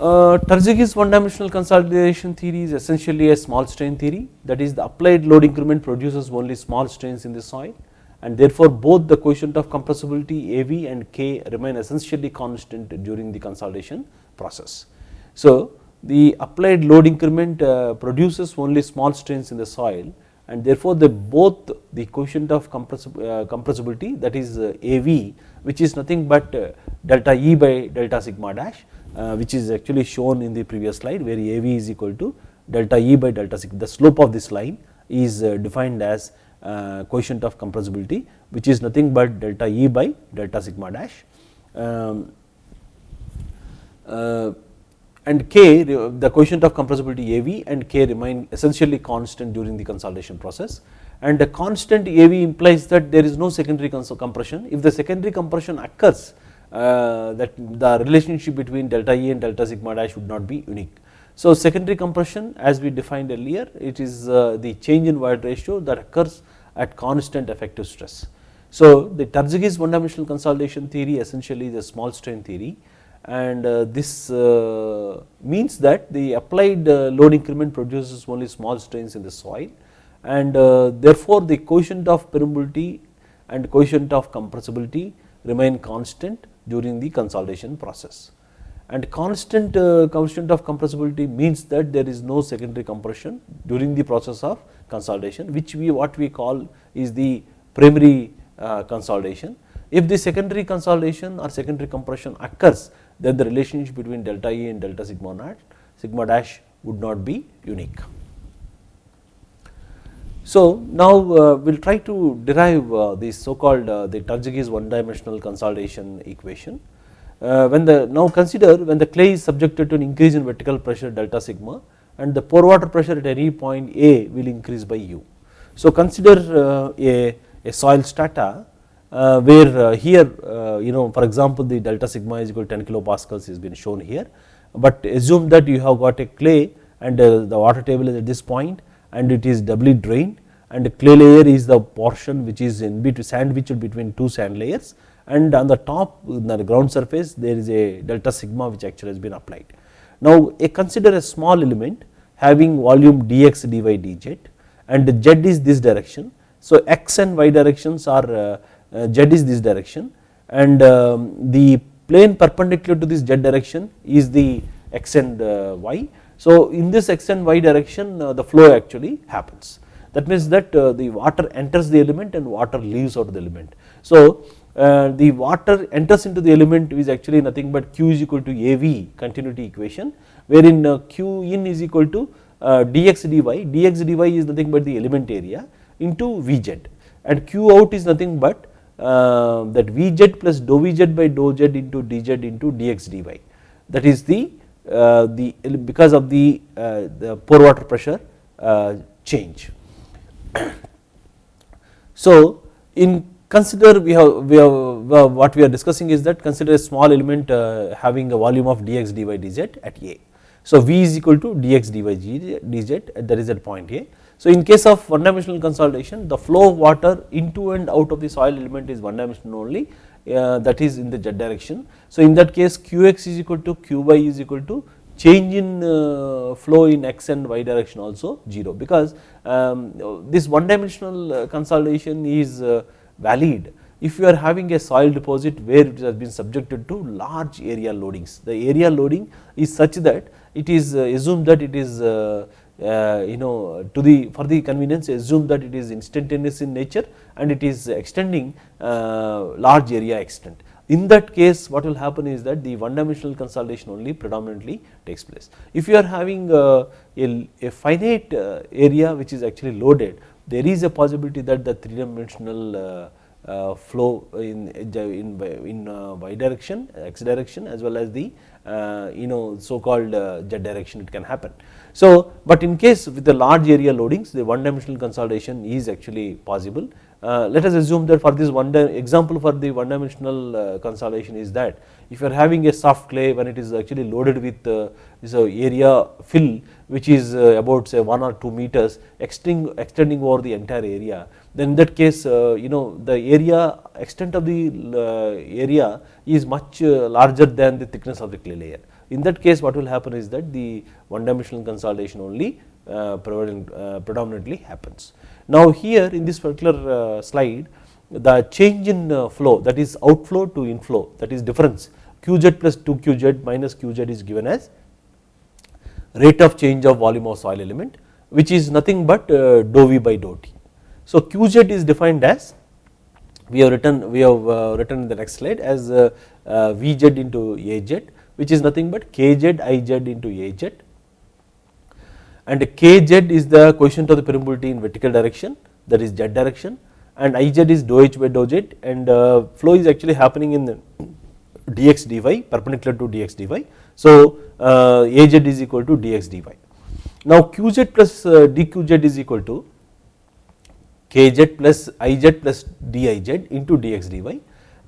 Uh, Terzaghi's one dimensional consolidation theory is essentially a small strain theory that is the applied load increment produces only small strains in the soil and therefore both the coefficient of compressibility AV and K remain essentially constant during the consolidation process. So, the applied load increment uh, produces only small strains in the soil and therefore, the both the coefficient of uh, compressibility that is uh, AV which is nothing but uh, delta E by delta sigma dash which is actually shown in the previous slide where AV is equal to delta E by delta sigma. The slope of this line is uh, defined as uh, coefficient of compressibility which is nothing but delta E by delta sigma dash. Um, uh, and K the coefficient of compressibility AV and K remain essentially constant during the consolidation process and the constant AV implies that there is no secondary compression. If the secondary compression occurs uh, that the relationship between delta E and delta sigma dash would not be unique. So, secondary compression as we defined earlier it is uh, the change in void ratio that occurs at constant effective stress. So, the Terzaghi's one dimensional consolidation theory essentially is a small strain theory and uh, this uh, means that the applied uh, load increment produces only small strains in the soil and uh, therefore, the coefficient of permeability and coefficient of compressibility remain constant during the consolidation process. And constant uh, coefficient of compressibility means that there is no secondary compression during the process of consolidation which we what we call is the primary uh, consolidation. If the secondary consolidation or secondary compression occurs then the relationship between delta E and delta sigma naught sigma dash would not be unique. So, now uh, we will try to derive uh, the so called uh, the Terzaghi's one dimensional consolidation equation. Uh, when the now consider when the clay is subjected to an increase in vertical pressure delta sigma and the pore water pressure at any point A will increase by u. So, consider uh, a, a soil strata uh, where here you know for example, the delta sigma is equal to 10 kilopascals has been shown here, but assume that you have got a clay and the water table is at this point and it is doubly drained and clay layer is the portion which is in between sandwiched between two sand layers and on the top the ground surface there is a delta sigma which actually has been applied. Now a consider a small element having volume dx dy dz and z is this direction. So x and y directions are uh, uh, z is this direction and um, the plane perpendicular to this z direction is the x and uh, y so, in this x and y direction the flow actually happens that means that uh, the water enters the element and water leaves out of the element. So, uh, the water enters into the element is actually nothing but q is equal to AV continuity equation wherein q in is equal to dx dy, dx dy is nothing but the element area into Vz and q out is nothing but uh, that Vz plus dou Vz by dou z into dz into dx dy that is the uh, the because of the, uh, the pore water pressure uh, change. *coughs* So, in consider we have, we have what we are discussing is that consider a small element having a volume of dx dy dz at A. So, V is equal to dx dy dz that is at point A. So, in case of one dimensional consolidation the flow of water into and out of the soil element is one dimensional only uh, that is in the z direction. So, in that case qx is equal to qy is equal to change in uh, flow in x and y direction also 0 because um, this one dimensional uh, consolidation is uh, valid if you are having a soil deposit where it has been subjected to large area loadings. The area loading is such that it is assumed that it is you know to the for the convenience assume that it is instantaneous in nature and it is extending large area extent. In that case what will happen is that the one dimensional consolidation only predominantly takes place. If you are having uh, a, a finite area which is actually loaded there is a possibility that the three dimensional uh, flow in in in uh, y direction x direction as well as the uh, you know so called z direction it can happen so, but in case with the large area loadings the one dimensional consolidation is actually possible. Uh, let us assume that for this one example for the one dimensional uh, consolidation is that if you are having a soft clay when it is actually loaded with uh, this uh, area fill which is uh, about say 1 or 2 meters extending, extending over the entire area then in that case uh, you know the area extent of the area is much larger than the thickness of the clay layer in that case what will happen is that the one dimensional consolidation only uh, uh, predominantly happens. Now here in this particular uh, slide the change in flow that is outflow to inflow that is difference qz plus 2 qz minus qz is given as rate of change of volume of soil element which is nothing but dou v by dou t. So qz is defined as we have written we have written in the next slide as vz into az which is nothing but kz iz into az and kz is the coefficient of the permeability in vertical direction that is z direction and iz is dou h by dou z and uh, flow is actually happening in dx dy perpendicular to dx dy. So uh, az is equal to dx dy. Now qz plus uh, dqz is equal to kz plus iz plus diz into dx dy.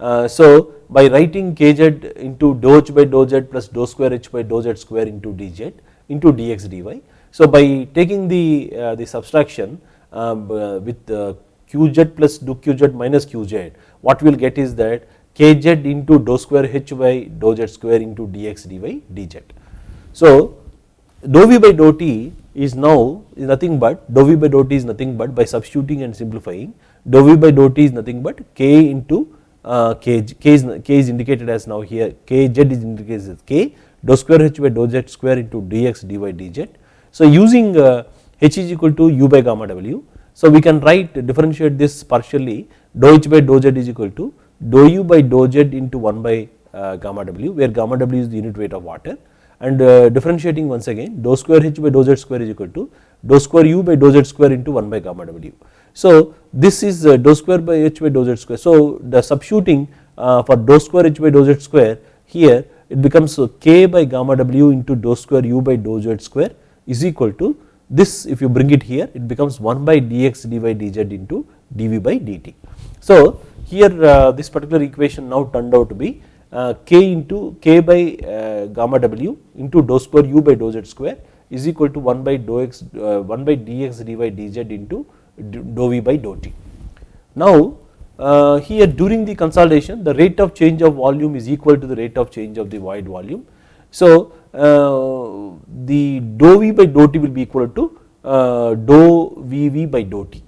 Uh, so by writing kz into dou h by dou z plus dou square h by dou z square into dz into dx dy. So by taking the uh, the subtraction um, uh, with qz plus dou qz minus qz what we will get is that kz into dou square h by dou z square into dx dy dz. So dou v by dou t is now is nothing but dou v by dou t is nothing but by substituting and simplifying dou v by dou t is nothing but k into uh, k, k, is, k is indicated as now here kz is indicated as k dou square h by dou z square into dx dy dz. So using uh, h is equal to u by gamma w so we can write differentiate this partially dou h by dou z is equal to dou u by dou z into 1 by uh, gamma w where gamma w is the unit weight of water and uh, differentiating once again dou square h by dou z square is equal to dou square u by dou z square into 1 by gamma w. So this is uh, dou square by h by dou z square. So the substituting uh, for dou square h by dou z square here it becomes uh, k by gamma w into dou square u by dou z square is equal to this if you bring it here it becomes 1 by dx dy dz into dv by dt. So here this particular equation now turned out to be k into k by gamma w into dou square u by dou z square is equal to 1 by dou x 1 by dx dy dz into dou v by dou t. Now here during the consolidation the rate of change of volume is equal to the rate of change of the void volume. So the dou v by dou t will be equal to dou vv by dou t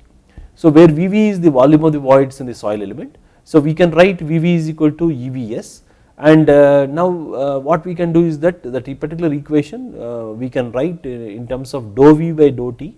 so where Vv is the volume of the voids in the soil element. So we can write Vv is equal to EVS and uh, now uh, what we can do is that that particular equation uh, we can write in terms of dou V by dou T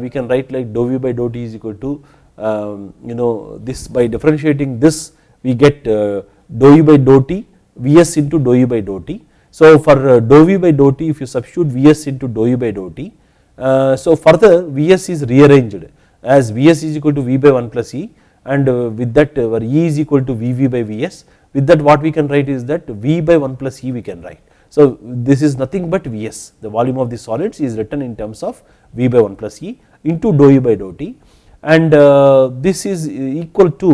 we can write like dou V by dou T is equal to um, you know this by differentiating this we get dou E by dou T Vs into dou E by dou T. So for dou V by dou T if you substitute Vs into dou E by dou T so further Vs is rearranged as Vs is equal to V by 1 plus E and uh, with that uh, E is equal to Vv by Vs with that what we can write is that V by 1 plus E we can write. So this is nothing but Vs the volume of the solids is written in terms of V by 1 plus E into dou by dou T and uh, this is equal to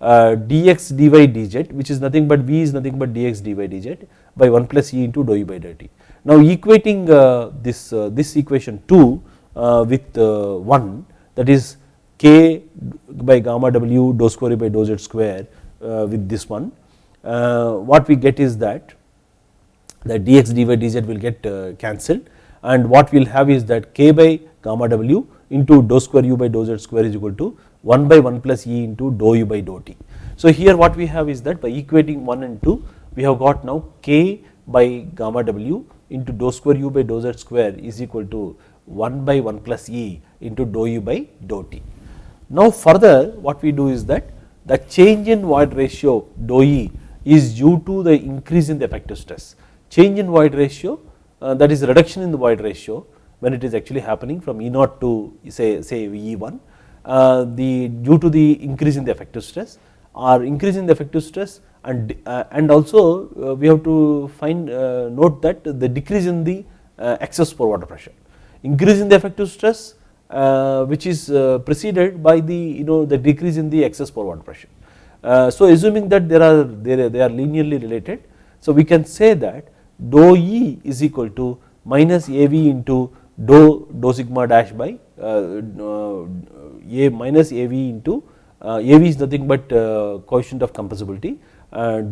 uh, dx dy dz which is nothing but V is nothing but dx dy dz by 1 plus E into dou by dou T. Now equating uh, this, this equation 2 with 1 that is k by gamma w dou square by dou z square with this one what we get is that the dx dy dz will get uh, cancelled and what we will have is that k by gamma w into dou square u by dou z square is equal to 1 by 1 plus e into dou u by dou t. So here what we have is that by equating 1 and 2 we have got now k by gamma w into dou square u by dou z square is equal to 1 by 1 plus E into dou U by dou T. Now further what we do is that the change in void ratio dou E is due to the increase in the effective stress. Change in void ratio uh, that is reduction in the void ratio when it is actually happening from E naught to say say VE1 uh, the due to the increase in the effective stress or increase in the effective stress and uh, and also uh, we have to find uh, note that the decrease in the uh, excess pore water pressure increase in the effective stress which is preceded by the you know the decrease in the excess pore water pressure. So assuming that there are they are linearly related so we can say that dou E is equal to minus AV into dou dou sigma dash by uh, uh, A minus AV into uh, AV is nothing but coefficient of compressibility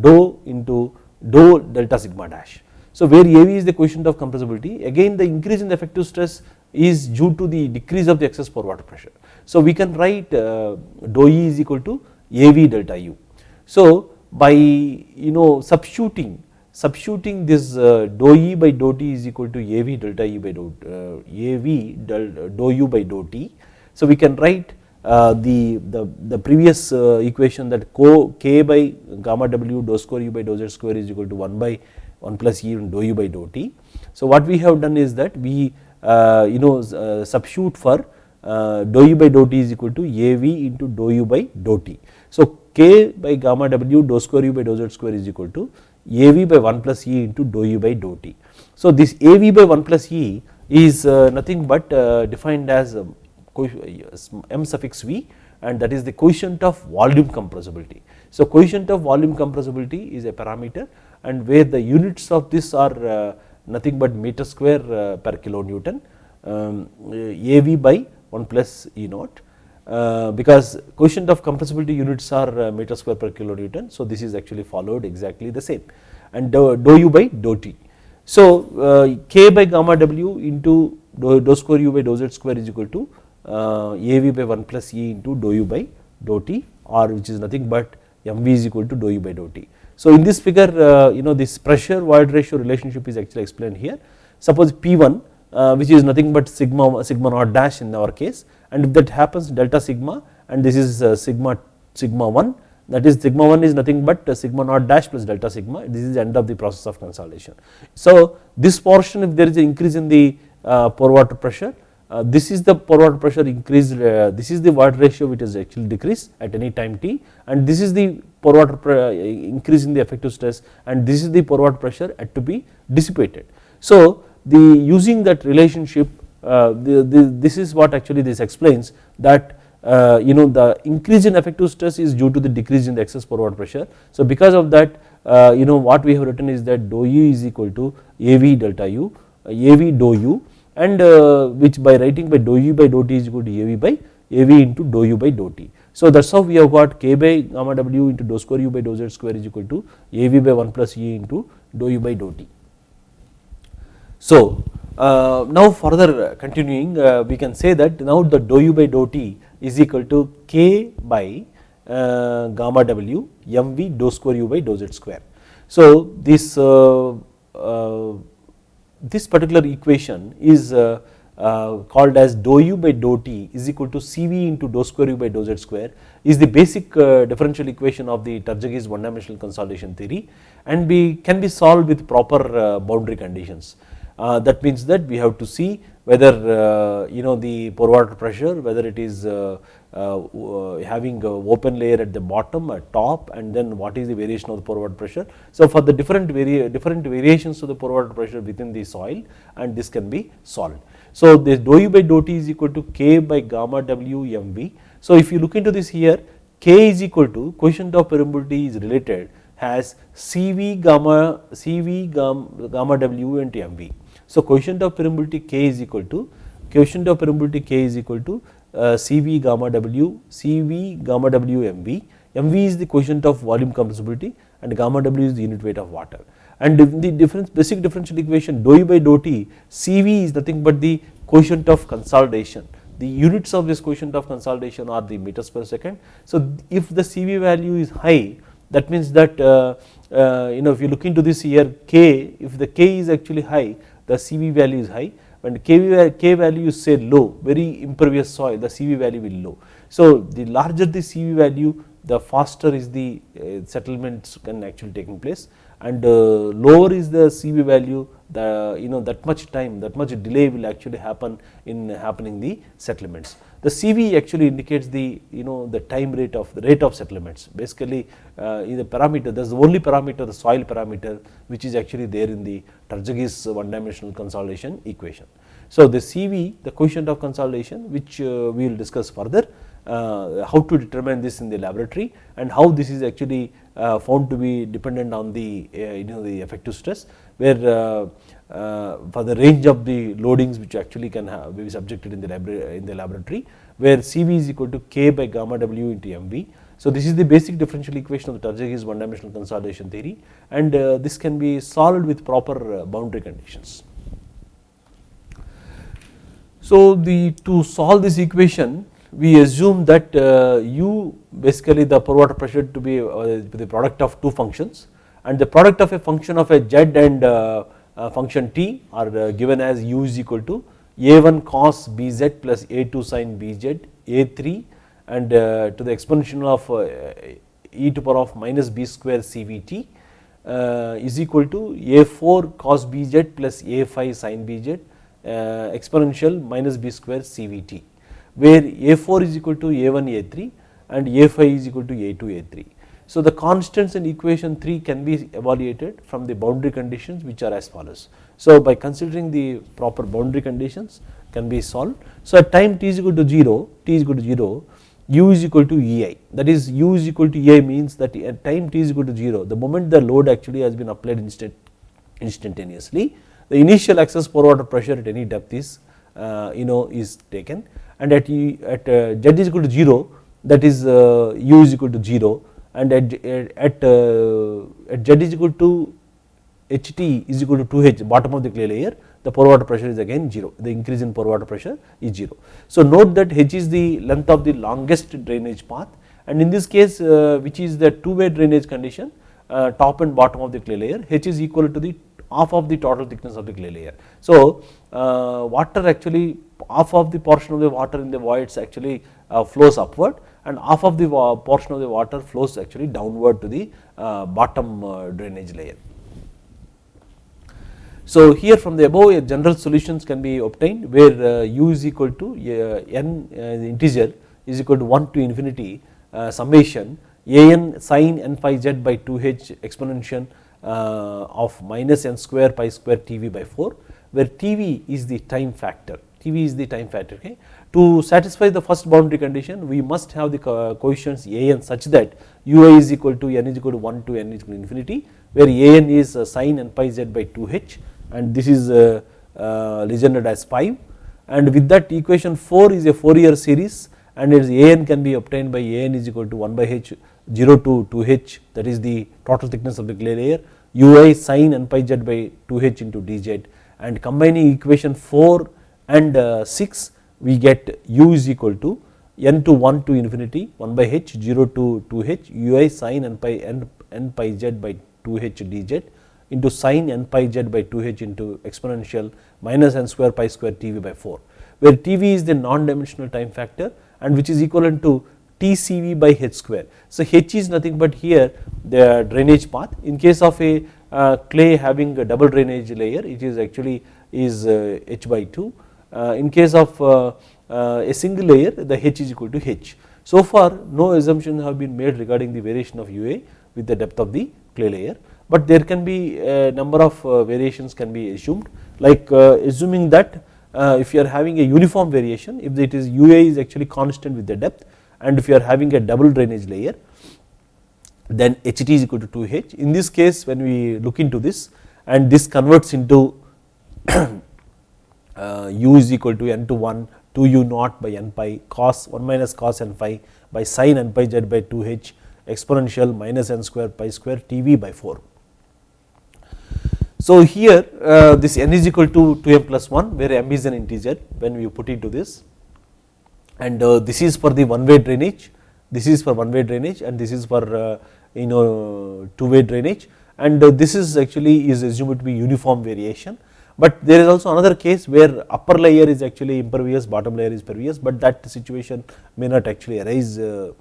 dou into dou delta sigma dash. So where AV is the coefficient of compressibility again the increase in the effective stress is due to the decrease of the excess pore water pressure. So we can write uh, dou E is equal to AV delta U. So by you know substituting substituting this uh, dou E by dou T is equal to AV delta E by dou uh, AV del, dou U by dou T. So we can write uh, the, the, the previous uh, equation that co k by gamma w dou square u by dou z square is equal to 1 by 1 plus e dou u by dou t. So what we have done is that we uh, you know uh, substitute for uh, dou u by dou t is equal to av into dou u by dou t. So k by gamma w dou square u by dou z square is equal to av by 1 plus e into dou u by dou t. So this av by 1 plus e is nothing but defined as um, m suffix v and that is the coefficient of volume compressibility. So coefficient of volume compressibility is a parameter and where the units of this are uh, nothing but meter square uh, per kilonewton um, AV by 1 plus E naught uh, because coefficient of compressibility units are meter square per kilonewton. So this is actually followed exactly the same and dou, dou u by dou t. So k by gamma w into dou, dou square u by dou z square is equal to uh, AV by 1 plus E into dou u by dou t or which is nothing but mv is equal to dou u by dou t. So in this figure uh, you know this pressure void ratio relationship is actually explained here. Suppose P1 uh, which is nothing but sigma sigma naught dash in our case and if that happens delta sigma and this is sigma sigma 1 that is sigma 1 is nothing but sigma naught dash plus delta sigma this is the end of the process of consolidation. So this portion if there is an increase in the pore water pressure uh, this is the pore water pressure increased uh, this is the void ratio which has actually decreased at any time t and this is the pore water uh, increase in the effective stress and this is the pore water pressure at to be dissipated. So the using that relationship uh, the, the, this is what actually this explains that uh, you know the increase in effective stress is due to the decrease in the excess pore water pressure. So because of that you know what we have written is that dou u is equal to AV delta u AV dou u and uh, which by writing by dou u by dou t is equal to AV by AV into dou u by dou t. So that is how we have got k by gamma w into dou square u by dou z square is equal to AV by 1 plus E into dou u by dou t. So uh, now further continuing uh, we can say that now the dou u by dou t is equal to k by uh, gamma w mv dou square u by dou z square. So this uh, uh, this particular equation is uh, called as dou u by dou t is equal to Cv into dou square u by dou z square is the basic differential equation of the Terzaghi's one dimensional consolidation theory and be can be solved with proper boundary conditions. Uh, that means that we have to see whether uh, you know the pore water pressure whether it is uh, having a open layer at the bottom at top and then what is the variation of the pore water pressure. So for the different vari different variations of the pore water pressure within the soil and this can be solved. So this dou u by dou t is equal to k by gamma w m v. So if you look into this here k is equal to coefficient of permeability is related has Cv gamma Cv gamma, gamma w into mv. So coefficient of permeability k is equal to coefficient of permeability k is equal to uh, Cv gamma W, Cv gamma W mv, mv is the coefficient of volume compressibility and gamma W is the unit weight of water. And the difference basic differential equation dou by dou t, Cv is nothing but the coefficient of consolidation. The units of this coefficient of consolidation are the meters per second. So if the Cv value is high that means that uh, uh, you know if you look into this here k if the k is actually high the Cv value is high when K, K value is say low very impervious soil the CV value will low. So the larger the CV value the faster is the uh, settlements can actually taking place and uh, lower is the CV value the you know that much time that much delay will actually happen in happening the settlements. The CV actually indicates the you know the time rate of the rate of settlements basically uh, in the parameter that is the only parameter the soil parameter which is actually there in the Terzaghi's one dimensional consolidation equation. So the CV the coefficient of consolidation which uh, we will discuss further uh, how to determine this in the laboratory and how this is actually uh, found to be dependent on the uh, you know the effective stress where uh, for the range of the loadings which actually can have be subjected in the, in the laboratory where CV is equal to K by gamma W into MV So this is the basic differential equation of the Terzaghi's one dimensional consolidation theory and uh, this can be solved with proper uh, boundary conditions. So the to solve this equation we assume that uh, u basically the pore water pressure to be uh, the product of two functions and the product of a function of a z and uh, function t are uh, given as u is equal to a1 cos bz plus a2 sin bz a3 and uh, to the exponential of uh, e to power of minus b square cvt is equal to a4 cos bz plus a5 sin bz exponential minus b square cvt where a4 is equal to a1 a3 and a5 is equal to a2 a3. So the constants in equation 3 can be evaluated from the boundary conditions which are as follows. So by considering the proper boundary conditions can be solved. So at time t is equal to 0, t is equal to 0, u is equal to ei that is u is equal to ei means that at time t is equal to 0 the moment the load actually has been applied instant instantaneously the initial excess pore water pressure at any depth is uh, you know is taken and at, at uh, z is equal to 0 that is uh, u is equal to 0 and at, at, uh, at z is equal to ht is equal to 2h bottom of the clay layer the pore water pressure is again 0 the increase in pore water pressure is 0. So note that h is the length of the longest drainage path and in this case uh, which is the two way drainage condition uh, top and bottom of the clay layer h is equal to the half of the total thickness of the clay layer. So water actually half of the portion of the water in the voids actually flows upward and half of the portion of the water flows actually downward to the uh, bottom uh, drainage layer. So here from the above a general solutions can be obtained where u is equal to n integer is equal to 1 to infinity summation an sin n pi z by 2h exponential of minus n square pi square tv by 4 where tv is the time factor tv is the time factor okay to satisfy the first boundary condition we must have the coefficients a n such that ui is equal to n is equal to 1 to n is equal to infinity where a n is uh, sin n pi z by 2h and this is uh, uh, legended as 5 and with that equation 4 is a Fourier series and its a n can be obtained by a n is equal to 1 by h 0 to 2h that is the total thickness of the clay layer ui sin n pi z by 2h into dz and combining equation 4 and uh, 6 we get u is equal to n to 1 to infinity 1 by h 0 to 2h ui sin n pi n, n pi z by 2h dz into sin n pi z by 2h into exponential minus n square pi square tv by 4 where tv is the non-dimensional time factor and which is equivalent to tcv by h square. So h is nothing but here the drainage path in case of a uh, clay having a double drainage layer it is actually is uh, h by 2 uh, Uh, in case of uh, uh, a single layer the h is equal to h. So far no assumptions have been made regarding the variation of UA with the depth of the clay layer but there can be a number of uh, variations can be assumed like assuming that if you are having a uniform variation if it is UA is actually constant with the depth and if you are having a double drainage layer then HT is equal to 2H. In this case when we look into this and this converts into *clears throat* uh, u is equal to n to 1 2 u naught by n pi cos 1 minus cos n phi by sin n pi z by 2 h exponential minus n square pi square tv by 4. So here uh, this n is equal to 2m plus 1 where m is an integer when we put into this. And uh, this is for the one way drainage. This is for one way drainage and this is for uh, you know two way drainage. And uh, this is actually is assumed to be uniform variation but there is also another case where upper layer is actually impervious, bottom layer is pervious, but that situation may not actually arise uh,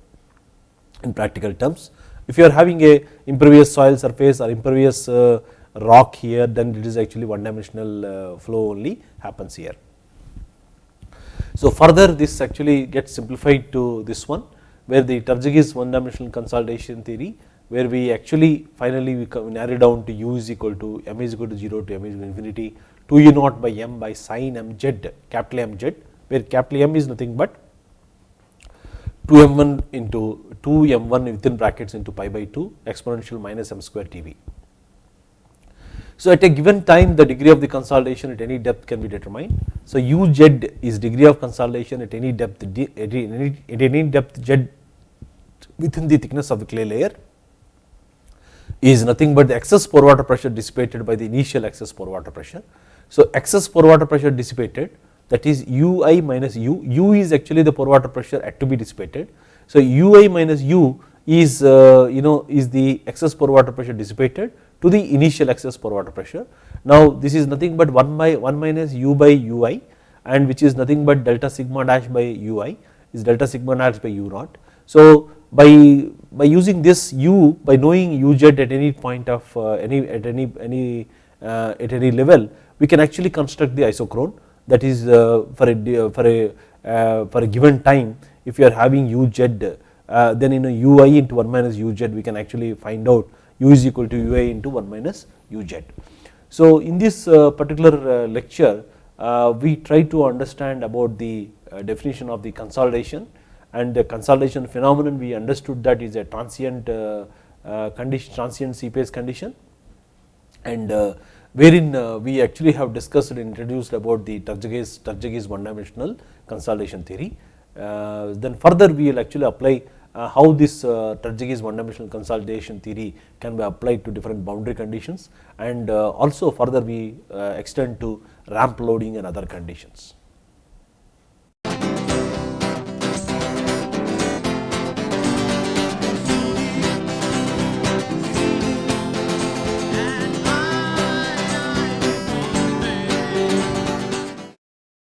in practical terms. If you are having a impervious soil surface or impervious uh, rock here, then it is actually one dimensional uh, flow only happens here. So further this actually gets simplified to this one where the Terzaghi's one dimensional consolidation theory where we actually finally we narrow down to u is equal to m is equal to 0 to m is equal to infinity 2 u naught by m by sin m z capital M z where capital M is nothing but 2 m1 into 2 m1 within brackets into pi by 2 exponential minus m square tv. So at a given time the degree of the consolidation at any depth can be determined. So uz is degree of consolidation at any depth at any, at any depth z within the thickness of the clay layer is nothing but the excess pore water pressure dissipated by the initial excess pore water pressure. So, excess pore water pressure dissipated that is ui minus u, u is actually the pore water pressure at to be dissipated. So, ui minus u is uh, you know is the excess pore water pressure dissipated to the initial excess pore water pressure. Now, this is nothing but 1 by 1 minus u by ui and which is nothing but delta sigma dash by ui is delta sigma dash by u naught. So, by by using this u by knowing uz at any point of uh, any at any any uh, at any level we can actually construct the isochrone that is uh, for a for a uh, for a given time if you are having uz uh, then in a ui into 1 minus uz we can actually find out u is equal to ui into 1 minus uz. So, in this uh, particular lecture we try to understand about the definition of the consolidation and the consolidation phenomenon we understood that is a transient condition transient seepage condition and wherein we actually have discussed and introduced about the Terzaghi's one dimensional consolidation theory. Uh, then further we will actually apply uh, how this uh, one dimensional consolidation theory can be applied to different boundary conditions and also further we extend to ramp loading and other conditions.